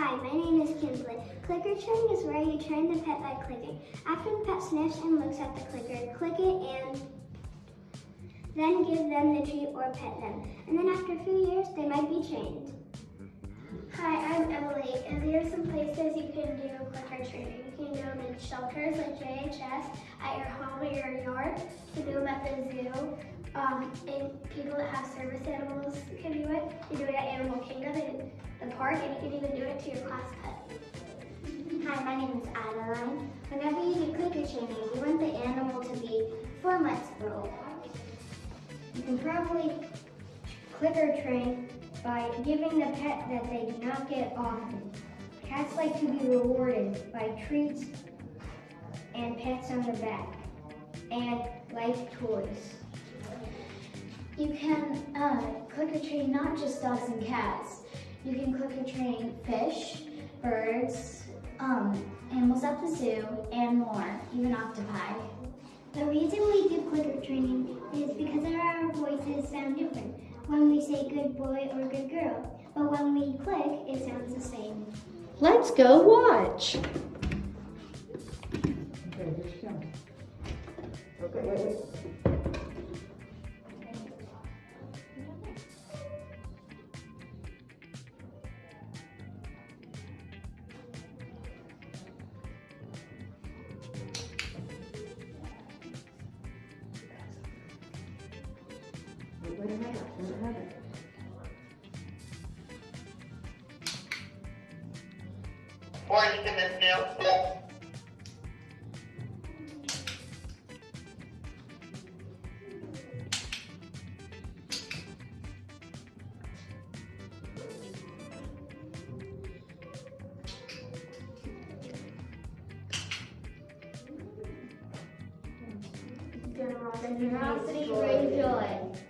Hi, my name is Kinsley. Clicker training is where you train the pet by clicking. After the pet sniffs and looks at the clicker, click it and then give them the treat or pet them. And then after a few years, they might be trained. Hi, I'm Emily, and here are some places you can do clicker training. You can do them in shelters like JHS, at your home or your yard. You can do them at the zoo. Um, and people that have service animals can do it. Park, and you can even do it to your class pet. Hi, my name is Adeline. Whenever you do clicker training, you want the animal to be four months old. You can probably clicker train by giving the pet that they do not get often. Cats like to be rewarded by treats and pets on the back and life toys. You can uh, clicker train not just dogs and cats. You can clicker train fish, birds, um, animals at the zoo, and more, even octopi. The reason we do clicker training is because our voices sound different when we say good boy or good girl. But when we click, it sounds the same. Let's go watch. Okay, here's Kim. Okay, wait, wait. Morning, Miss Nelson. Generosity, raise joy.